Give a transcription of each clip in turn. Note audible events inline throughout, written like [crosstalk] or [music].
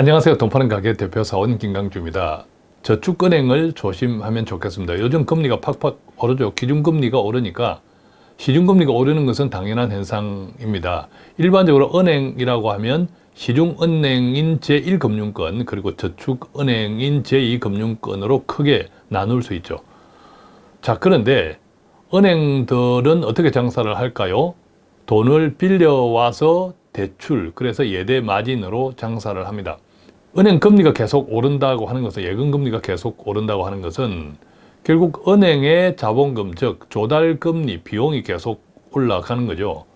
안녕하세요. 돈 파는 가게 대표 사원 김강주입니다. 저축은행을 조심하면 좋겠습니다. 요즘 금리가 팍팍 오르죠. 기준금리가 오르니까 시중금리가 오르는 것은 당연한 현상입니다. 일반적으로 은행이라고 하면 시중은행인 제1금융권 그리고 저축은행인 제2금융권으로 크게 나눌 수 있죠. 자 그런데 은행들은 어떻게 장사를 할까요? 돈을 빌려와서 대출 그래서 예대 마진으로 장사를 합니다. 은행 금리가 계속 오른다고 하는 것은 예금 금리가 계속 오른다고 하는 것은 결국 은행의 자본금 즉 조달 금리 비용이 계속 올라가는 거죠.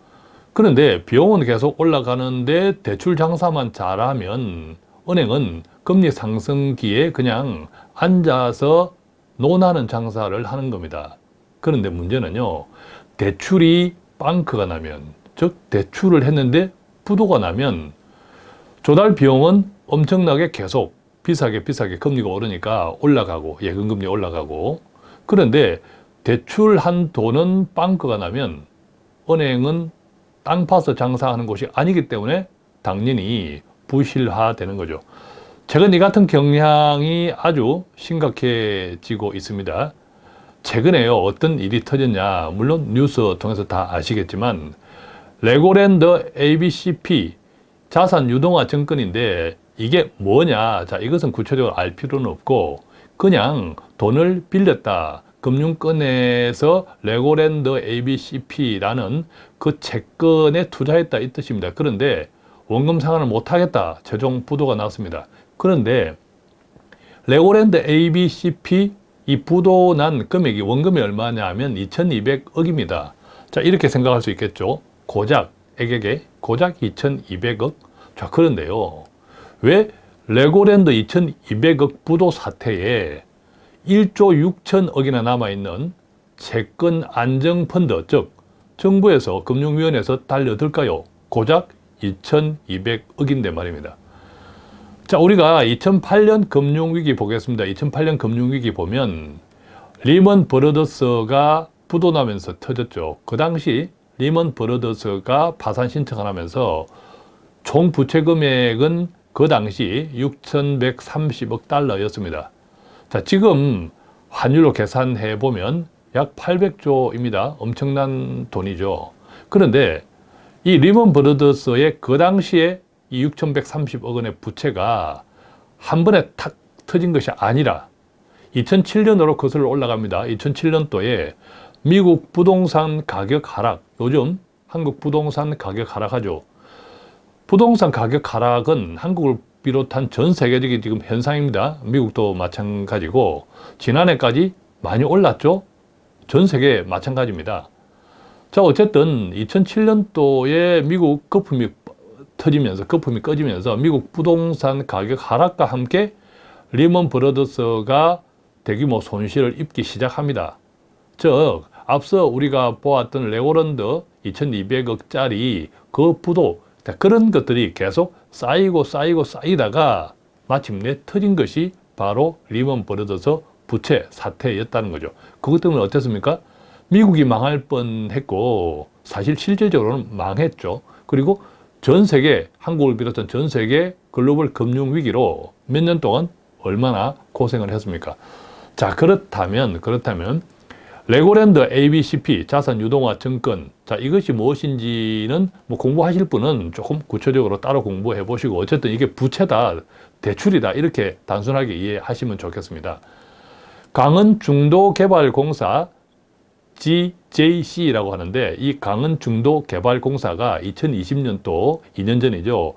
그런데 비용은 계속 올라가는데 대출 장사만 잘하면 은행은 금리 상승기에 그냥 앉아서 논하는 장사를 하는 겁니다. 그런데 문제는요. 대출이 빵크가 나면 즉 대출을 했는데 부도가 나면 조달 비용은 엄청나게 계속 비싸게 비싸게 금리가 오르니까 올라가고 예금금리 올라가고 그런데 대출한 돈은 빵크가 나면 은행은 땅 파서 장사하는 곳이 아니기 때문에 당연히 부실화되는 거죠. 최근 이 같은 경향이 아주 심각해지고 있습니다. 최근에요 어떤 일이 터졌냐 물론 뉴스 통해서 다 아시겠지만 레고랜드 ABCP 자산 유동화 증권인데 이게 뭐냐? 자 이것은 구체적으로 알 필요는 없고 그냥 돈을 빌렸다. 금융권에서 레고랜드 ABCP라는 그 채권에 투자했다 이 뜻입니다. 그런데 원금 상환을 못하겠다. 최종 부도가 났습니다. 그런데 레고랜드 ABCP 이 부도 난 금액이 원금이 얼마냐 하면 2200억입니다. 자 이렇게 생각할 수 있겠죠? 고작 애걔 고작 2200억? 자 그런데요 왜 레고랜드 2200억 부도 사태에 1조 6천억이나 남아있는 채권 안정펀드 즉 정부에서 금융위원회에서 달려들까요? 고작 2200억인데 말입니다. 자 우리가 2008년 금융위기 보겠습니다. 2008년 금융위기 보면 리먼 브러더스가 부도나면서 터졌죠. 그 당시 리먼 브러더스가 파산 신청을 하면서 총 부채 금액은 그 당시 6,130억 달러였습니다. 자, 지금 환율로 계산해 보면 약 800조입니다. 엄청난 돈이죠. 그런데 이 리먼 브러더스의 그 당시에 이 6,130억 원의 부채가 한 번에 탁 터진 것이 아니라 2007년으로 거슬러 올라갑니다. 2007년도에 미국 부동산 가격 하락, 요즘 한국 부동산 가격 하락하죠. 부동산 가격 하락은 한국을 비롯한 전 세계적인 지금 현상입니다. 미국도 마찬가지고 지난해까지 많이 올랐죠. 전 세계 마찬가지입니다. 자 어쨌든 2007년도에 미국 거품이 터지면서 거품이 꺼지면서 미국 부동산 가격 하락과 함께 리먼 브러더스가 대규모 손실을 입기 시작합니다. 즉 앞서 우리가 보았던 레고랜드 2200억짜리 그 부도 그런 것들이 계속 쌓이고 쌓이고 쌓이다가 마침내 터진 것이 바로 리먼 브러더스 부채 사태였다는 거죠. 그것 때문에 어땠습니까? 미국이 망할 뻔했고 사실 실질적으로는 망했죠. 그리고 전 세계, 한국을 비롯한 전 세계 글로벌 금융위기로 몇 년 동안 얼마나 고생을 했습니까? 자 그렇다면 그렇다면 레고랜드 ABCP 자산 유동화 증권. 자 이것이 무엇인지는 뭐 공부하실 분은 조금 구체적으로 따로 공부해 보시고 어쨌든 이게 부채다 대출이다 이렇게 단순하게 이해하시면 좋겠습니다. 강원중도개발공사 GJC라고 하는데 이 강원중도개발공사가 2020년도 2년 전이죠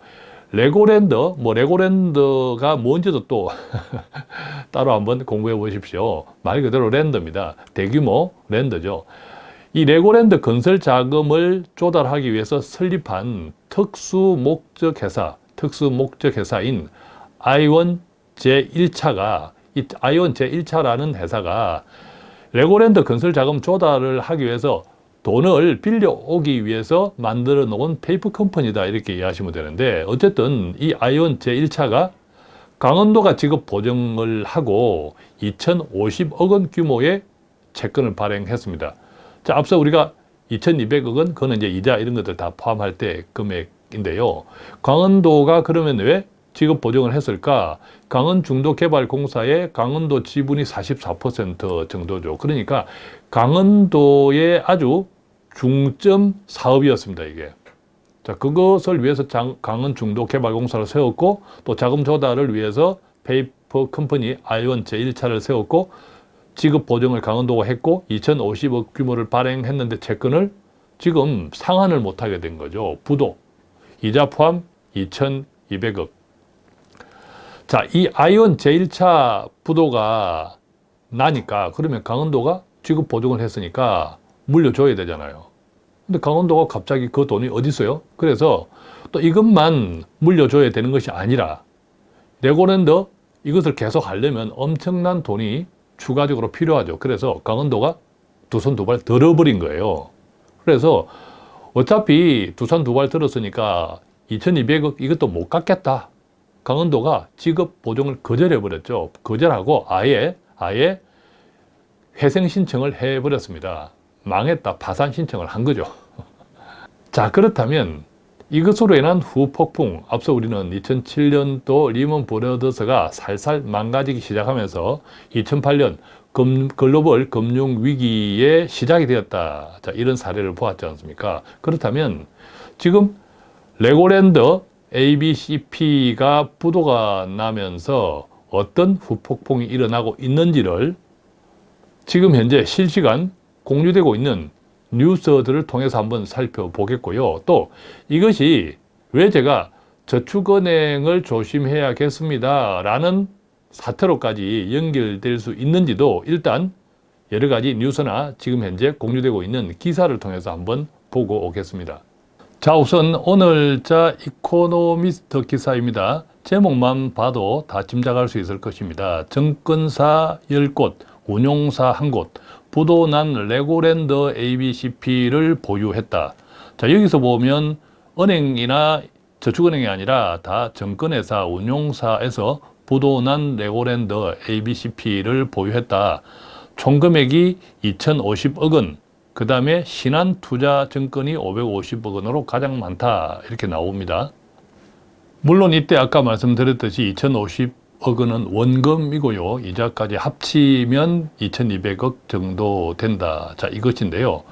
레고랜드, 뭐 레고랜드가 뭔지도 또 [laughs] 따로 한번 공부해 보십시오. 말 그대로 land입니다. 대규모 land죠. 이 레고랜드 건설 자금을 조달하기 위해서 설립한 특수 목적 회사, 특수 목적 회사인 아이원 제1차가 이 아이원 제1차라는 회사가 레고랜드 건설 자금 조달을 하기 위해서 돈을 빌려오기 위해서 만들어 놓은 페이퍼 컴퍼니다 이렇게 이해하시면 되는데 어쨌든 이 아이온 제1차가 강원도가 지급 보증을 하고 2,050억 원 규모의 채권을 발행했습니다. 자, 앞서 우리가 2,200억 원, 그거는 이제 이자 이런 것들 다 포함할 때 금액인데요. 강원도가 그러면 왜 지급 보증을 했을까? 강원중도개발공사의 강원도 지분이 44% 정도죠. 그러니까 강원도의 아주 중점 사업이었습니다, 이게. 자, 그것을 위해서 장, 강원중도개발공사를 세웠고 또 자금 조달을 위해서 페이퍼 컴퍼니 아이원 제1차를 세웠고 지급 보증을 강원도가 했고 2,050억 규모를 발행했는데 채권을 지금 상환을 못하게 된 거죠. 부도. 이자 포함 2,200억. 자, 이 아이온 제1차 부도가 나니까 그러면 강원도가 지급 보증을 했으니까 물려줘야 되잖아요. 근데 강원도가 갑자기 그 돈이 어디 있어요? 그래서 또 이것만 물려줘야 되는 것이 아니라 레고랜드 이것을 계속 하려면 엄청난 돈이 추가적으로 필요하죠. 그래서 강원도가 두 손 두 발 들어버린 거예요. 그래서 어차피 두 손 두 발 들었으니까 2200억 이것도 못 갚겠다. 강원도가 지급 보증을 거절해버렸죠. 거절하고 아예, 아예 회생 신청을 해버렸습니다. 망했다. 파산 신청을 한 거죠. [laughs] 자, 그렇다면 이것으로 인한 후폭풍, 앞서 우리는 2007년도 리먼 브러더스가 살살 망가지기 시작하면서 2008년 금, 글로벌 금융 위기의 시작이 되었다. 자, 이런 사례를 보았지 않습니까? 그렇다면 지금 레고랜드 ABCP가 부도가 나면서 어떤 후폭풍이 일어나고 있는지를 지금 현재 실시간 공유되고 있는 뉴스들을 통해서 한번 살펴보겠고요. 또 이것이 왜 제가 저축은행을 조심해야겠습니다. 라는 사태로까지 연결될 수 있는지도 일단 여러 가지 뉴스나 지금 현재 공유되고 있는 기사를 통해서 한번 보고 오겠습니다. 자 우선 오늘자 이코노미스트 기사입니다. 제목만 봐도 다 짐작할 수 있을 것입니다. 증권사 10곳, 운용사 1곳, 부도난 레고랜드 ABCP를 보유했다. 자 여기서 보면 은행이나 저축은행이 아니라 다 정권회사, 운용사에서 부도난 레고랜드 ABCP를 보유했다. 총 금액이 2,050억 원, 그 다음에 신한투자증권이 550억 원으로 가장 많다 이렇게 나옵니다. 물론 이때 아까 말씀드렸듯이 2,050 억 원은 원금이고요. 이자까지 합치면 2,200억 정도 된다. 자 이것인데요.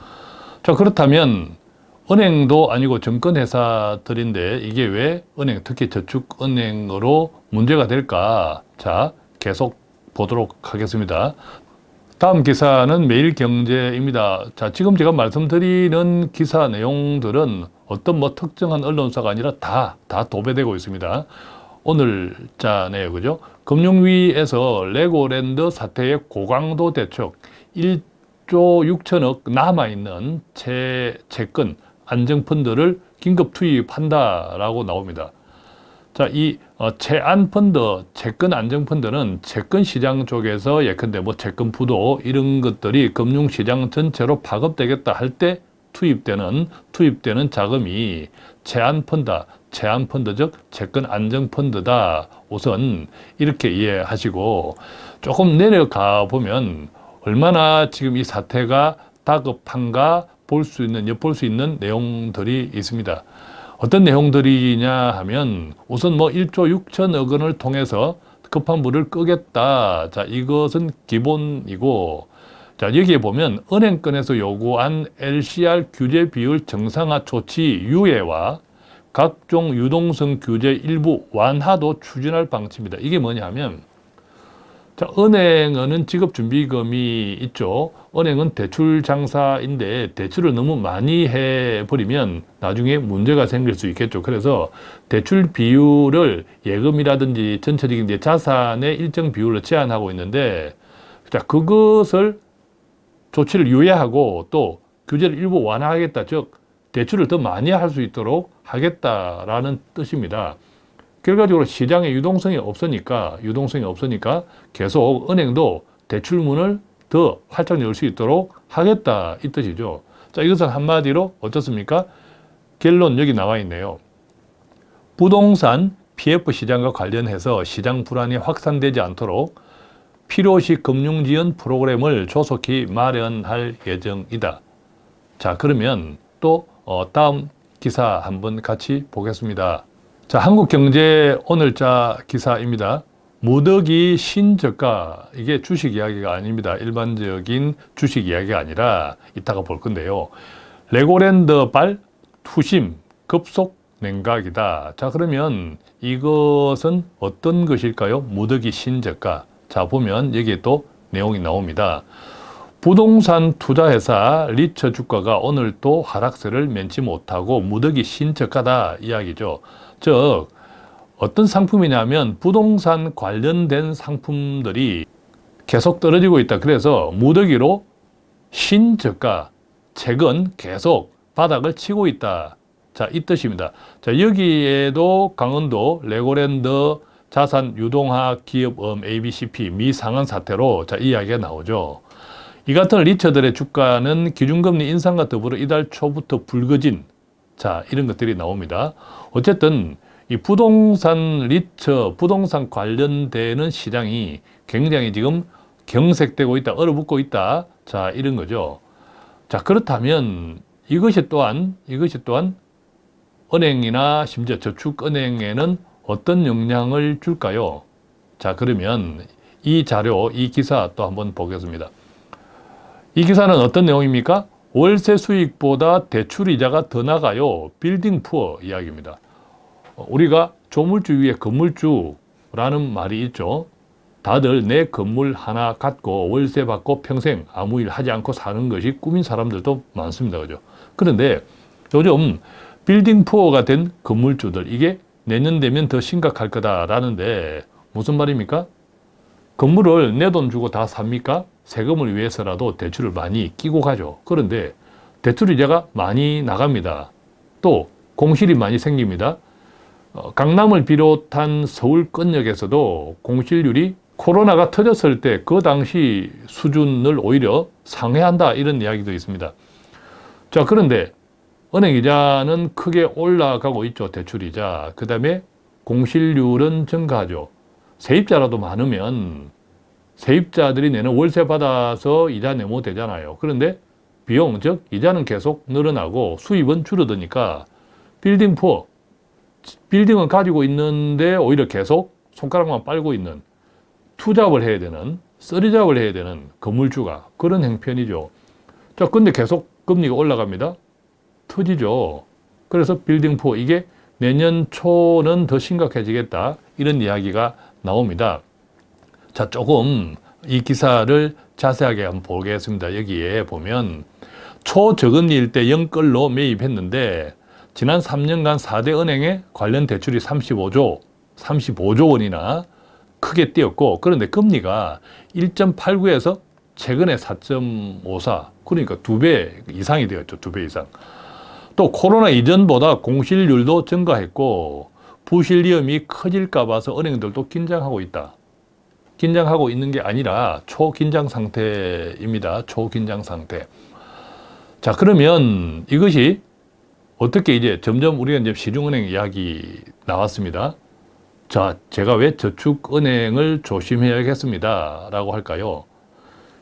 자 그렇다면 은행도 아니고 증권회사들인데 이게 왜 은행, 특히 저축은행으로 문제가 될까? 자, 계속 보도록 하겠습니다. 다음 기사는 매일경제입니다. 자, 지금 제가 말씀드리는 기사 내용들은 어떤 뭐 특정한 언론사가 아니라 다, 다 도배되고 있습니다. 오늘 자네요, 그죠? 금융위에서 레고랜드 사태의 고강도 대책 1조 6천억 남아있는 채, 채권, 안정펀드를 긴급 투입한다라고 나옵니다. 자, 이 어, 채안펀드, 채권 안정펀드는 채권 시장 쪽에서 예컨대 뭐 채권 부도 이런 것들이 금융시장 전체로 파급되겠다 할 때 투입되는 투입되는 자금이 채안펀드, 채안펀드 즉 채권 안정 펀드다. 우선 이렇게 이해하시고 조금 내려가 보면 얼마나 지금 이 사태가 다급한가 볼 수 있는 엿볼 수 있는 내용들이 있습니다. 어떤 내용들이냐 하면 우선 뭐 1조 6천억 원을 통해서 급한 물을 끄겠다. 자, 이것은 기본이고 자, 여기에 보면 은행권에서 요구한 LCR 규제 비율 정상화 조치 유예와 각종 유동성 규제 일부 완화도 추진할 방침이다. 이게 뭐냐면 자, 은행은 지급준비금이 있죠. 은행은 대출 장사인데 대출을 너무 많이 해버리면 나중에 문제가 생길 수 있겠죠. 그래서 대출 비율을 예금이라든지 전체적인 자산의 일정 비율로 제한하고 있는데 자, 그것을 조치를 유예하고 또 규제를 일부 완화하겠다. 즉, 대출을 더 많이 할 수 있도록 하겠다라는 뜻입니다. 결과적으로 시장에 유동성이 없으니까 유동성이 없으니까 계속 은행도 대출문을 더 활짝 열 수 있도록 하겠다 이 뜻이죠. 자 이것은 한마디로 어떻습니까? 결론 여기 나와 있네요. 부동산 PF 시장과 관련해서 시장 불안이 확산되지 않도록 필요시 금융지원 프로그램을 조속히 마련할 예정이다. 자 그러면 또 어, 다음 기사 한번 같이 보겠습니다. 자 자, 한국경제 오늘자 기사입니다. 무더기 신저가 이게 주식 이야기가 아닙니다. 일반적인 주식 이야기가 아니라 이따가 볼 건데요. 레고랜드 발 투심 급속 냉각이다. 자 그러면 이것은 어떤 것일까요? 무더기 신저가. 자 보면 여기에 또 내용이 나옵니다. 부동산 투자회사 리처 주가가 오늘 또 하락세를 면치 못하고 무더기 신저가다 이야기죠. 즉 어떤 상품이냐면 부동산 관련된 상품들이 계속 떨어지고 있다. 그래서 무더기로 신저가, 책은 계속 바닥을 치고 있다. 자, 이 뜻입니다. 자, 여기에도 강원도 레고랜드 자산 유동화 기업음 ABCP 미상한 사태로 자, 이 이야기가 나오죠. 이 같은 리처들의 주가는 기준금리 인상과 더불어 이달 초부터 불거진 자, 이런 것들이 나옵니다. 어쨌든 이 부동산 리처, 부동산 관련되는 시장이 굉장히 지금 경색되고 있다, 얼어붙고 있다. 자, 이런 거죠. 자, 그렇다면 이것이 또한, 이것이 또한 은행이나 심지어 저축은행에는 어떤 영향을 줄까요? 자, 그러면 이 자료, 이 기사 또 한번 보겠습니다. 이 기사는 어떤 내용입니까? 월세 수익보다 대출 이자가 더 나가요. 빌딩 푸어 이야기입니다. 우리가 조물주 위에 건물주라는 말이 있죠. 다들 내 건물 하나 갖고 월세 받고 평생 아무 일 하지 않고 사는 것이 꿈인 사람들도 많습니다. 그죠? 그런데 요즘 빌딩 푸어가 된 건물주들 이게 내년 되면 더 심각할 거다라는데 무슨 말입니까? 건물을 내 돈 주고 다 삽니까? 세금을 위해서라도 대출을 많이 끼고 가죠. 그런데 대출 이자가 많이 나갑니다. 또 공실이 많이 생깁니다. 어, 강남을 비롯한 서울 끝역에서도 공실률이 코로나가 터졌을 때 그 당시 수준을 오히려 상회한다 이런 이야기도 있습니다. 자 그런데 은행 이자는 크게 올라가고 있죠. 대출이자. 그 다음에 공실률은 증가하죠. 세입자라도 많으면 세입자들이 내는 월세 받아서 이자 내면 되잖아요. 그런데 비용, 즉 이자는 계속 늘어나고 수입은 줄어드니까 빌딩 푸어, 빌딩은 가지고 있는데 오히려 계속 손가락만 빨고 있는 투잡을 해야 되는 쓰리잡을 해야 되는 건물주가 그런 행편이죠. 자, 근데 계속 금리가 올라갑니다. 터지죠. 그래서 빌딩4 이게 내년 초는 더 심각해지겠다 이런 이야기가 나옵니다. 자 조금 이 기사를 자세하게 한번 보겠습니다. 여기에 보면 초저금리일 때 영끌로 매입했는데 지난 3년간 4대 은행에 관련 대출이 35조, 35조 원이나 크게 뛰었고 그런데 금리가 1.89에서 최근에 4.54 그러니까 두 배 이상이 되었죠. 두 배 이상. 또 코로나 이전보다 공실률도 증가했고 부실 위험이 커질까 봐서 은행들도 긴장하고 있다. 긴장하고 있는 게 아니라 초긴장 상태입니다. 초긴장 상태. 자, 그러면 이것이 어떻게 이제 점점 우리가 이제 시중은행 이야기 나왔습니다. 자, 제가 왜 저축은행을 조심해야겠습니다. 라고 할까요?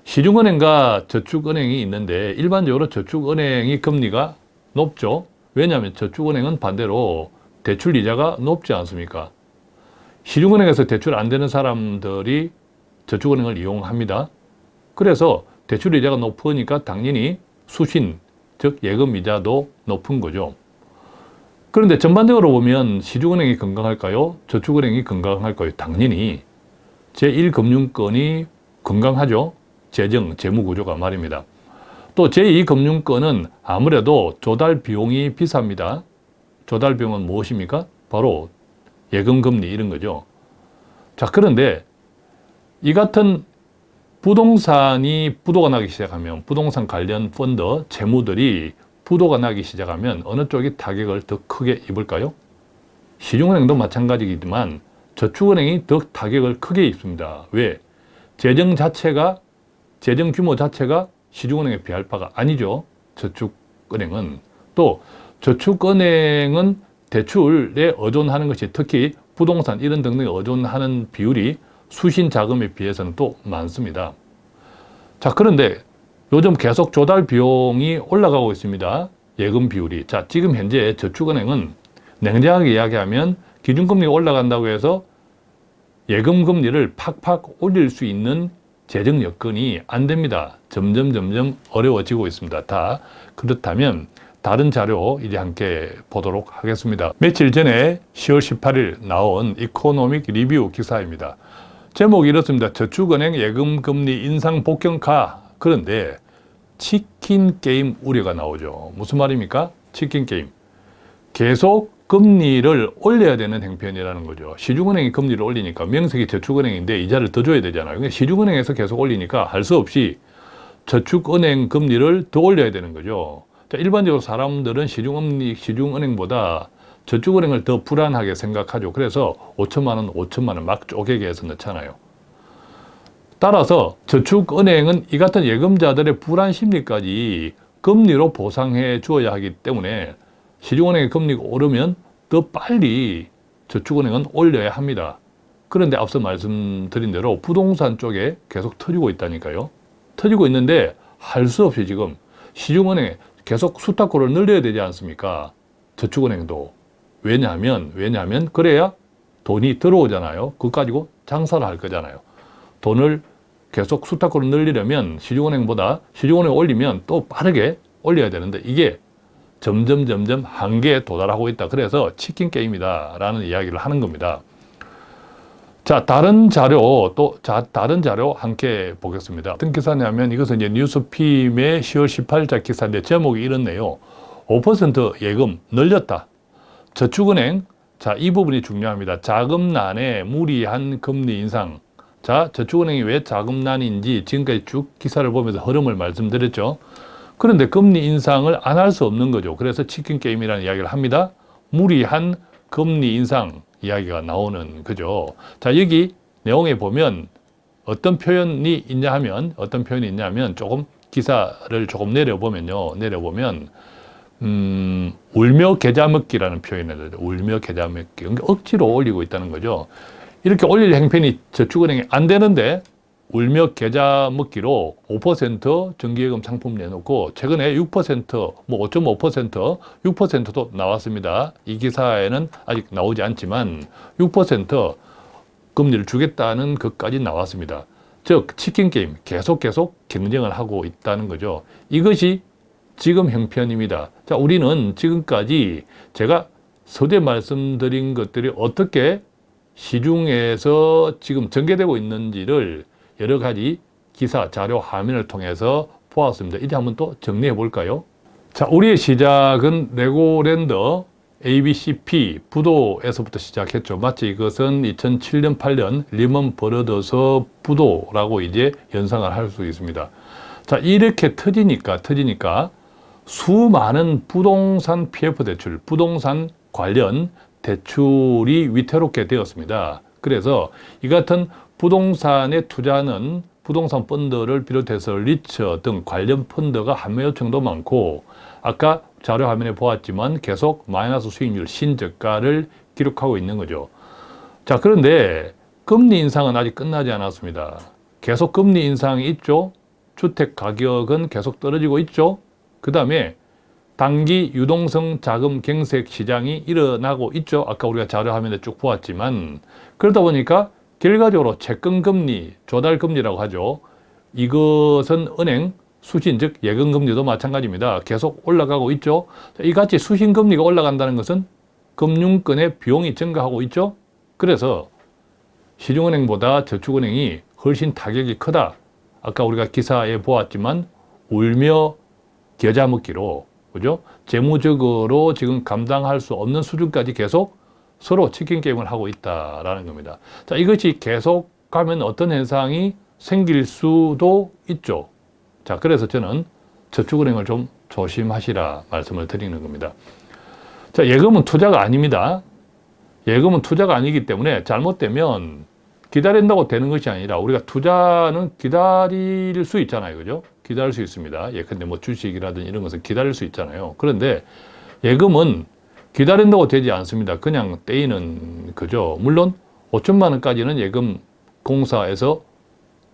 시중은행과 저축은행이 있는데 일반적으로 저축은행이 금리가 높죠. 왜냐하면 저축은행은 반대로 대출 이자가 높지 않습니까? 시중은행에서 대출 안 되는 사람들이 저축은행을 이용합니다. 그래서 대출 이자가 높으니까 당연히 수신, 즉 예금 이자도 높은 거죠. 그런데 전반적으로 보면 시중은행이 건강할까요? 저축은행이 건강할까요? 당연히 제1금융권이 건강하죠. 재정, 재무구조가 말입니다. 또 제2금융권은 아무래도 조달 비용이 비쌉니다. 조달 비용은 무엇입니까? 바로 예금금리 이런 거죠. 자 그런데 이 같은 부동산이 부도가 나기 시작하면 부동산 관련 펀드 재무들이 부도가 나기 시작하면 어느 쪽이 타격을 더 크게 입을까요? 시중은행도 마찬가지이지만 저축은행이 더 타격을 크게 입습니다. 왜? 재정 자체가 재정 규모 자체가 시중은행에 비할 바가 아니죠. 저축은행은. 또 저축은행은 대출에 의존하는 것이 특히 부동산 이런 등등에 의존하는 비율이 수신 자금에 비해서는 또 많습니다. 자 그런데 요즘 계속 조달 비용이 올라가고 있습니다. 예금 비율이. 자 지금 현재 저축은행은 냉정하게 이야기하면 기준금리가 올라간다고 해서 예금 금리를 팍팍 올릴 수 있는 재정 여건이 안 됩니다. 점점 점점 어려워지고 있습니다. 다 그렇다면 다른 자료 이제 함께 보도록 하겠습니다. 며칠 전에 10월 18일 나온 이코노믹 리뷰 기사입니다. 제목이 이렇습니다. 저축은행 예금 금리 인상 본격화 그런데 치킨 게임 우려가 나오죠. 무슨 말입니까? 치킨 게임. 계속 금리를 올려야 되는 행편이라는 거죠. 시중은행이 금리를 올리니까 명색이 저축은행인데 이자를 더 줘야 되잖아요. 시중은행에서 계속 올리니까 할 수 없이 저축은행 금리를 더 올려야 되는 거죠. 자, 일반적으로 사람들은 시중금리, 시중은행보다 저축은행을 더 불안하게 생각하죠. 그래서 5천만 원, 5천만 원 막 쪼개게 해서 넣잖아요. 따라서 저축은행은 이 같은 예금자들의 불안 심리까지 금리로 보상해 주어야 하기 때문에 시중은행의 금리가 오르면 더 빨리 저축은행은 올려야 합니다. 그런데 앞서 말씀드린 대로 부동산 쪽에 계속 터지고 있다니까요. 터지고 있는데 할 수 없이 지금 시중은행에 계속 수탁고를 늘려야 되지 않습니까? 저축은행도. 왜냐하면, 왜냐하면 그래야 돈이 들어오잖아요. 그거 가지고 장사를 할 거잖아요. 돈을 계속 수탁고를 늘리려면 시중은행보다 시중은행 올리면 또 빠르게 올려야 되는데 이게 점점 점점 한계에 도달하고 있다. 그래서 치킨 게임이다 라는 이야기를 하는 겁니다. 자, 다른 자료, 또, 자, 다른 자료 함께 보겠습니다. 어떤 기사냐면 이것은 이제 뉴스핌의 10월 18일자 기사인데 제목이 이렇네요. 5% 예금 늘렸다. 저축은행, 자, 이 부분이 중요합니다. 자금난에 무리한 금리 인상. 자, 저축은행이 왜 자금난인지 지금까지 쭉 기사를 보면서 흐름을 말씀드렸죠. 그런데 금리 인상을 안 할 수 없는 거죠. 그래서 치킨 게임이라는 이야기를 합니다. 무리한 금리 인상 이야기가 나오는 거죠. 자, 여기 내용에 보면 어떤 표현이 있냐 하면 어떤 표현이 있냐면 조금 기사를 조금 내려보면요. 내려보면 음, 울며 계좌 먹기라는 표현을. 울며 계좌 먹기. 그러니까 억지로 올리고 있다는 거죠. 이렇게 올릴 행편이 저축은행이 안 되는데 울며 계좌 먹기로 5% 정기예금 상품 내놓고 최근에 6%, 뭐 5.5%, 6%도 나왔습니다. 이 기사에는 아직 나오지 않지만 6% 금리를 주겠다는 것까지 나왔습니다. 즉 치킨 게임 계속 계속 경쟁을 하고 있다는 거죠. 이것이 지금 형편입니다. 자, 우리는 지금까지 제가 서두에 말씀드린 것들이 어떻게 시중에서 지금 전개되고 있는지를 여러 가지 기사, 자료, 화면을 통해서 보았습니다. 이제 한번 또 정리해 볼까요? 자, 우리의 시작은 레고랜드 ABCP 부도에서부터 시작했죠. 마치 이것은 2007년, 8년 리먼 브러더스 부도라고 이제 연상을 할 수 있습니다. 자, 이렇게 터지니까, 터지니까 수많은 부동산 PF 대출, 부동산 관련 대출이 위태롭게 되었습니다. 그래서 이 같은 부동산에 투자하는 부동산 펀드를 비롯해서 리처 등 관련 펀드가 한매 요청도 많고 아까 자료 화면에 보았지만 계속 마이너스 수익률 신저가를 기록하고 있는 거죠. 자 그런데 금리 인상은 아직 끝나지 않았습니다. 계속 금리 인상이 있죠. 주택 가격은 계속 떨어지고 있죠. 그 다음에 단기 유동성 자금 갱색 시장이 일어나고 있죠. 아까 우리가 자료 화면에 쭉 보았지만 그러다 보니까 결과적으로 채권금리, 조달금리라고 하죠. 이것은 은행 수신, 즉 예금금리도 마찬가지입니다. 계속 올라가고 있죠. 이같이 수신금리가 올라간다는 것은 금융권의 비용이 증가하고 있죠. 그래서 시중은행보다 저축은행이 훨씬 타격이 크다. 아까 우리가 기사에 보았지만 울며 겨자 먹기로 그죠? 재무적으로 지금 감당할 수 없는 수준까지 계속 서로 치킨 게임을 하고 있다라는 겁니다. 자, 이것이 계속 가면 어떤 현상이 생길 수도 있죠. 자, 그래서 저는 저축은행을 좀 조심하시라 말씀을 드리는 겁니다. 자, 예금은 투자가 아닙니다. 예금은 투자가 아니기 때문에 잘못되면 기다린다고 되는 것이 아니라 우리가 투자는 기다릴 수 있잖아요. 그죠? 기다릴 수 있습니다. 예컨대 뭐 주식이라든 이런 것은 기다릴 수 있잖아요. 그런데 예금은 기다린다고 되지 않습니다. 그냥 떼이는 거죠. 물론 5천만 원까지는 예금 공사에서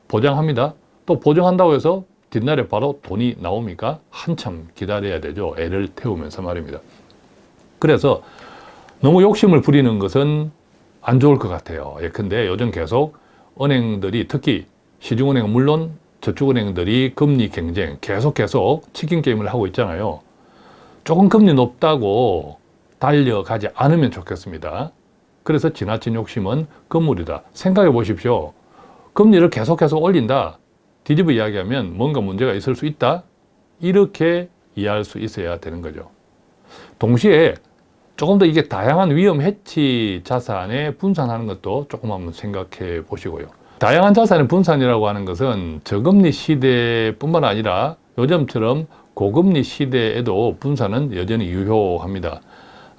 보장합니다. 또 보장한다고 해서 뒷날에 바로 돈이 나옵니까? 한참 기다려야 되죠. 애를 태우면서 말입니다. 그래서 너무 욕심을 부리는 것은 안 좋을 것 같아요. 예컨대 요즘 계속 은행들이 특히 시중은행은 물론 저축은행들이 금리 경쟁 계속 계속 치킨 게임을 하고 있잖아요. 조금 금리 높다고 달려가지 않으면 좋겠습니다. 그래서 지나친 욕심은 금물이다. 생각해 보십시오. 금리를 계속해서 올린다. 뒤집어 이야기하면 뭔가 문제가 있을 수 있다. 이렇게 이해할 수 있어야 되는 거죠. 동시에 조금 더 이게 다양한 위험 해치 자산에 분산하는 것도 조금 한번 생각해 보시고요. 다양한 자산의 분산이라고 하는 것은 저금리 시대뿐만 아니라 요즘처럼 고금리 시대에도 분산은 여전히 유효합니다.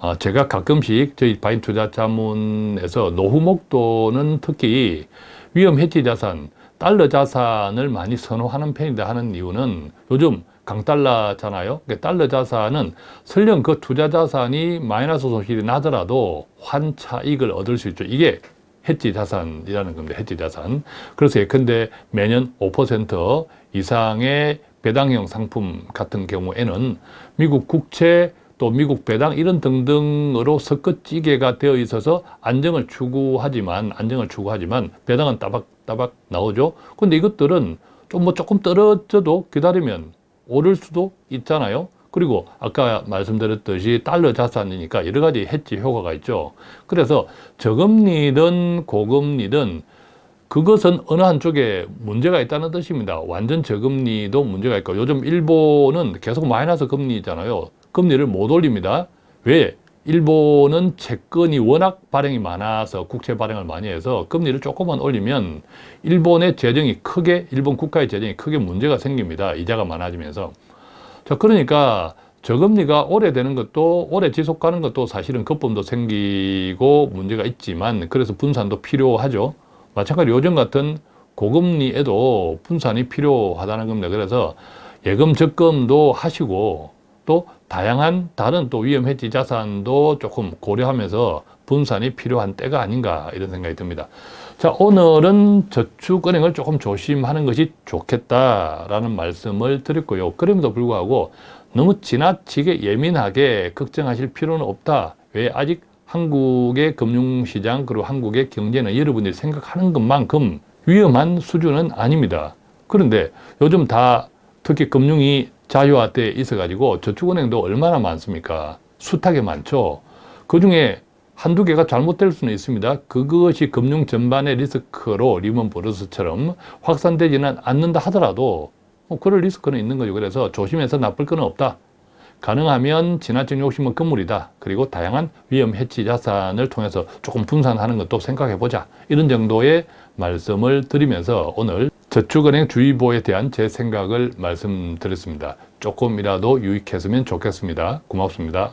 아, 제가 가끔씩 저희 바인 투자 자문에서 노후 목도는 특히 위험 해치 자산, 달러 자산을 많이 선호하는 편이다 하는 이유는 요즘 강달러잖아요. 그러니까 달러 자산은 설령 그 투자 자산이 마이너스 손실이 나더라도 환차익을 얻을 수 있죠. 이게 해지 자산이라는 겁니다. 해지 자산. 그래서 예컨대 매년 5% 이상의 배당형 상품 같은 경우에는 미국 국채 또 미국 배당 이런 등등으로 섞어찌개가 되어 있어서 안정을 추구하지만 안정을 추구하지만 배당은 따박따박 나오죠. 근데 이것들은 좀 뭐 조금 떨어져도 기다리면 오를 수도 있잖아요. 그리고 아까 말씀드렸듯이 달러 자산이니까 여러 가지 해지 효과가 있죠. 그래서 저금리든 고금리든 그것은 어느 한쪽에 문제가 있다는 뜻입니다. 완전 저금리도 문제가 있고 요즘 일본은 계속 마이너스 금리잖아요. 금리를 못 올립니다. 왜? 일본은 채권이 워낙 발행이 많아서 국채 발행을 많이 해서 금리를 조금만 올리면 일본의 재정이 크게 일본 국가의 재정이 크게 문제가 생깁니다. 이자가 많아지면서 자 그러니까 저금리가 오래되는 것도 오래 지속하는 것도 사실은 거품도 생기고 문제가 있지만 그래서 분산도 필요하죠. 마찬가지로 요즘 같은 고금리에도 분산이 필요하다는 겁니다. 그래서 예금 적금도 하시고 또 다양한 다른 또 위험 해지 자산도 조금 고려하면서 분산이 필요한 때가 아닌가 이런 생각이 듭니다. 자, 오늘은 저축은행을 조금 조심하는 것이 좋겠다라는 말씀을 드렸고요. 그럼에도 불구하고 너무 지나치게 예민하게 걱정하실 필요는 없다. 왜 아직 한국의 금융시장 그리고 한국의 경제는 여러분들이 생각하는 것만큼 위험한 수준은 아닙니다. 그런데 요즘 다 특히 금융이 자유화돼 있어가지고 저축은행도 얼마나 많습니까? 숱하게 많죠. 그 중에 한두 개가 잘못될 수는 있습니다. 그것이 금융 전반의 리스크로 리먼 브러스처럼 확산되지는 않는다 하더라도 뭐 그럴 리스크는 있는 거죠. 그래서 조심해서 나쁠 건 없다. 가능하면 지나친 욕심은 금물이다. 그리고 다양한 위험 해치 자산을 통해서 조금 분산하는 것도 생각해 보자. 이런 정도의 말씀을 드리면서 오늘 저축은행 주의보에 대한 제 생각을 말씀드렸습니다. 조금이라도 유익했으면 좋겠습니다. 고맙습니다.